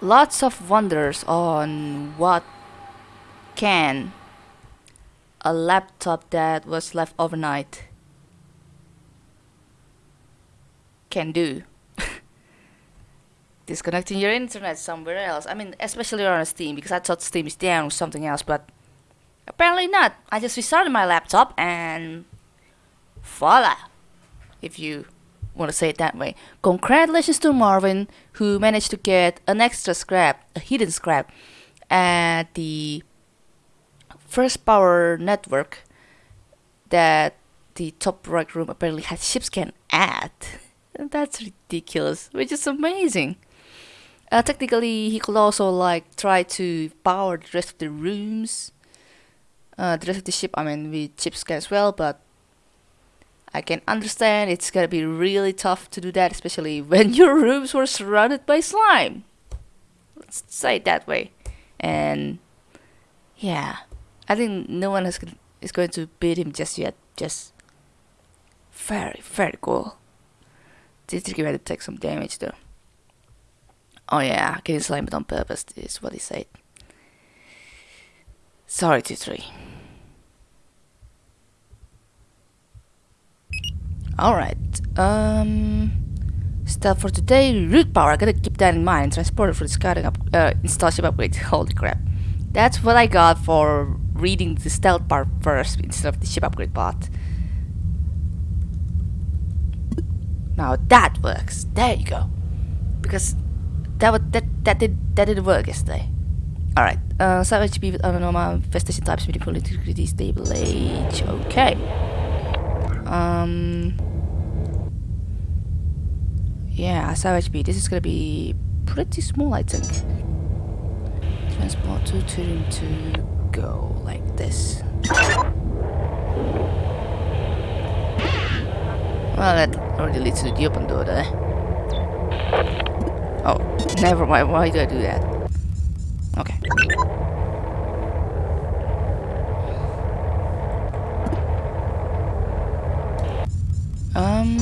lots of wonders on what can a laptop that was left overnight can do. Disconnecting your internet somewhere else. I mean, especially on Steam, because I thought Steam is down or something else, but apparently not. I just restarted my laptop and voila, if you want to say it that way. Congratulations to Marvin, who managed to get an extra scrap, a hidden scrap, at the first power network that the top right room apparently had ships can add. That's ridiculous, which is amazing. Uh, technically, he could also like try to power the rest of the rooms, uh, the rest of the ship. I mean, with chip as well, but I can understand it's gonna be really tough to do that, especially when your rooms were surrounded by slime. Let's say it that way. And yeah, I think no one is, is going to beat him just yet. Just very, very cool. Is going to take some damage though. Oh yeah, getting slimed on purpose is what he said. Sorry, T3. Alright, um... Stuff for today, root power, I gotta keep that in mind. Transporter for the scouting up, uh, install ship upgrade, holy crap. That's what I got for reading the stealth part first instead of the ship upgrade part. Now that works, there you go. Because that would, that, that did, that did work yesterday. Alright, uh, sub HP with normal infestation types, medium integrity, stable age, okay. Um... Yeah, Savage Beat. This is gonna be pretty small, I think. Transport to turn to go like this. Well, that already leads to the open door there. Oh, never mind. Why do I do that? Okay. Um...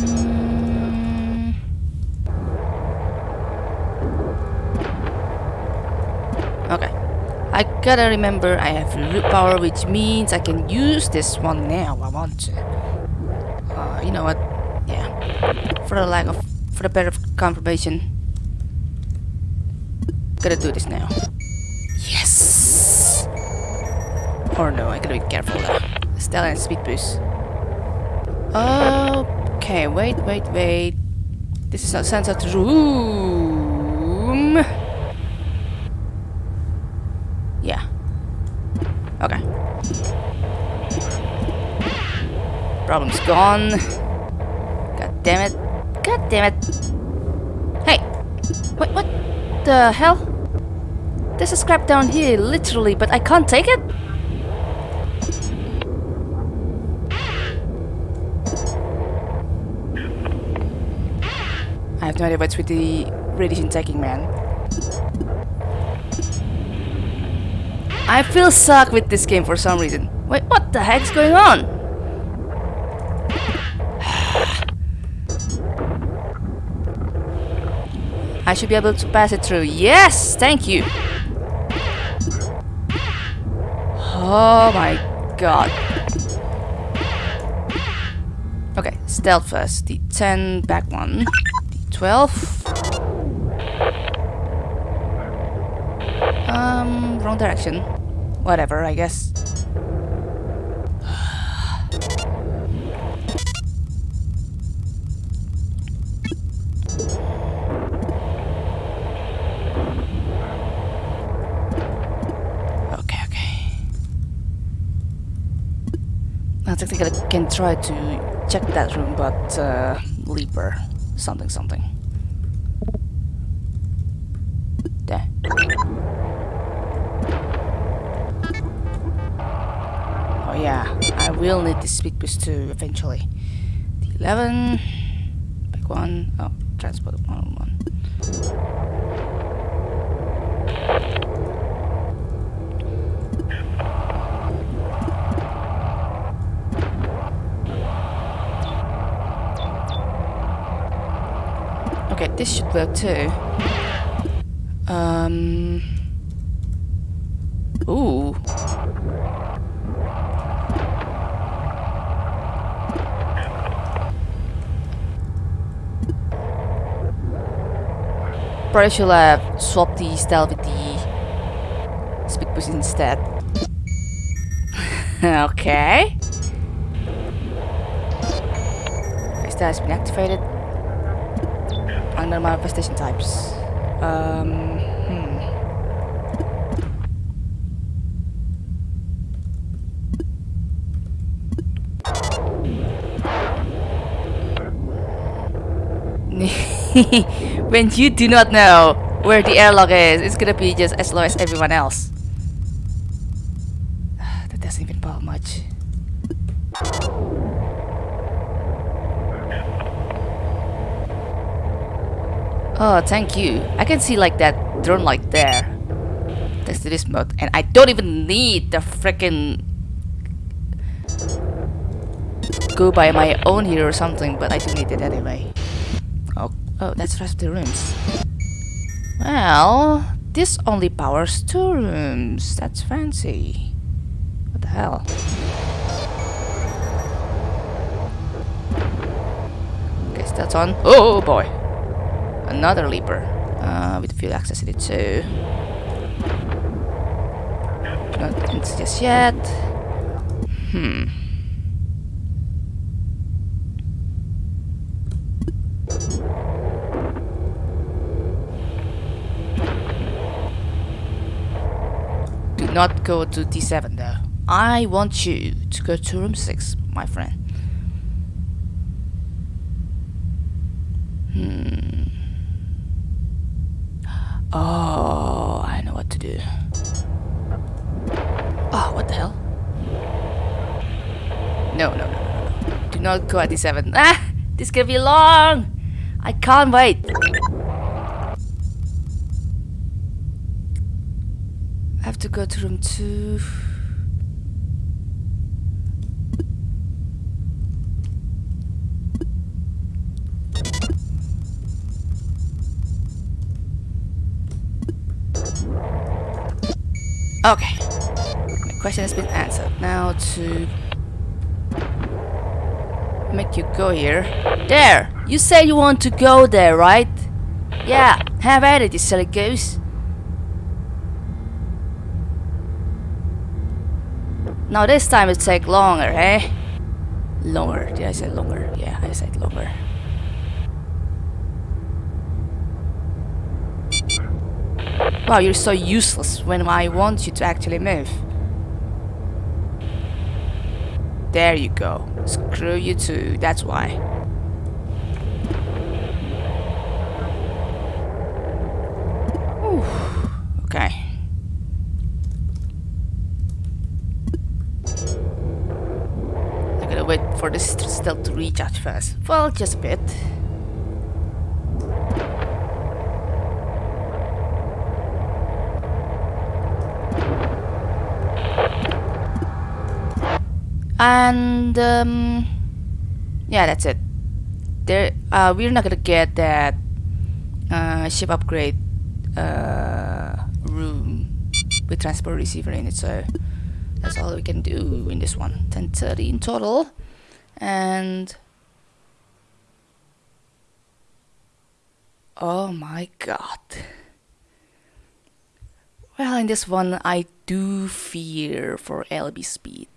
Okay. I gotta remember I have root power, which means I can use this one now. I want to. Uh, you know what? Yeah. For the lack of, for the better confirmation, gotta do this now. Yes. Or no, I gotta be careful though. Stella and speed boost. Okay, wait, wait, wait. This is a sunset room. Problem's gone. God damn it. God damn it. Hey! Wait, what the hell? There's a scrap down here, literally, but I can't take it? I have no idea what's with the radiation taking man. I feel suck with this game for some reason. Wait, what the heck's going on? I should be able to pass it through. Yes! Thank you! Oh my god. Okay, stealth first. The 10 back one. The 12. Um, wrong direction. Whatever, I guess. I can try to check that room, but uh, Leaper, something something. There. Oh yeah, I will need this speed boost too eventually. The 11, back one, oh, transport one one. Okay, this should work too. Um. Ooh. Probably should have swapped the stealth with the speed boost instead. okay. That has been activated. Under manifestation types. Um, hmm. when you do not know where the airlock is, it's gonna be just as low as everyone else. Oh, thank you. I can see like that drone light there. Thanks to this mode. And I don't even need the freaking go by my own here or something, but I do need it anyway. Oh, oh, that's rest of the rooms. Well, this only powers two rooms. That's fancy. What the hell? Guess that's on. Oh boy another leaper uh, with field access it too. Not into just yet. Hmm. Do not go to D7 though. I want you to go to room 6, my friend. Hmm. Oh, I know what to do. Oh, what the hell? No, no, no, no. Do not go at D7. Ah! This can be long! I can't wait! I have to go to room 2. Okay. My question has been answered. Now to make you go here. There! You say you want to go there, right? Yeah, have at it, you silly goose. Now this time it take longer, eh? Longer. Did I say longer? Yeah, I said longer. Wow, you're so useless when I want you to actually move. There you go. Screw you too, that's why. Okay. I gotta wait for this stealth to recharge first. Well, just a bit. And um, yeah that's it. There uh, we're not gonna get that uh, ship upgrade uh, room with transport receiver in it so that's all we can do in this one. 1030 in total. And oh my god. Well in this one I do fear for LB speed